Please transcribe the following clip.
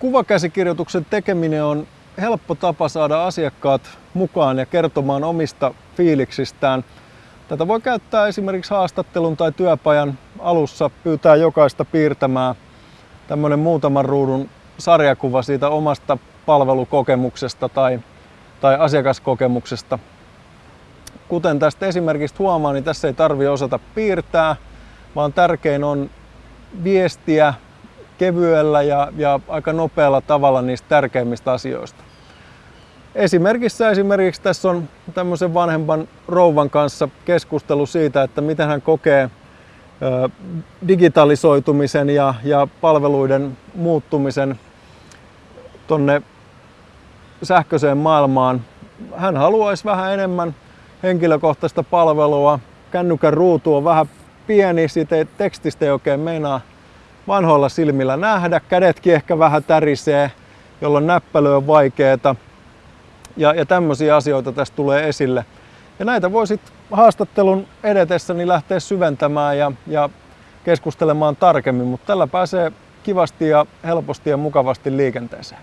Kuvakäsikirjoituksen tekeminen on helppo tapa saada asiakkaat mukaan ja kertomaan omista fiiliksistään. Tätä voi käyttää esimerkiksi haastattelun tai työpajan alussa, pyytää jokaista piirtämään tämmöinen muutaman ruudun sarjakuva siitä omasta palvelukokemuksesta tai, tai asiakaskokemuksesta. Kuten tästä esimerkistä huomaa, niin tässä ei tarvi osata piirtää, vaan tärkein on viestiä kevyellä ja, ja aika nopealla tavalla niistä tärkeimmistä asioista. Esimerkissä esimerkiksi tässä on tämmöisen vanhempan rouvan kanssa keskustelu siitä, että miten hän kokee digitalisoitumisen ja, ja palveluiden muuttumisen tonne sähköiseen maailmaan. Hän haluaisi vähän enemmän henkilökohtaista palvelua. Kännykän ruutu on vähän pieni, siitä ei, tekstistä ei oikein meinaa vanhoilla silmillä nähdä. Kädetkin ehkä vähän tärisee, jolloin näppälö on vaikeeta. Ja, ja tämmöisiä asioita tästä tulee esille. Ja näitä voi sitten haastattelun edetessä niin lähteä syventämään ja, ja keskustelemaan tarkemmin, mutta tällä pääsee kivasti ja helposti ja mukavasti liikenteeseen.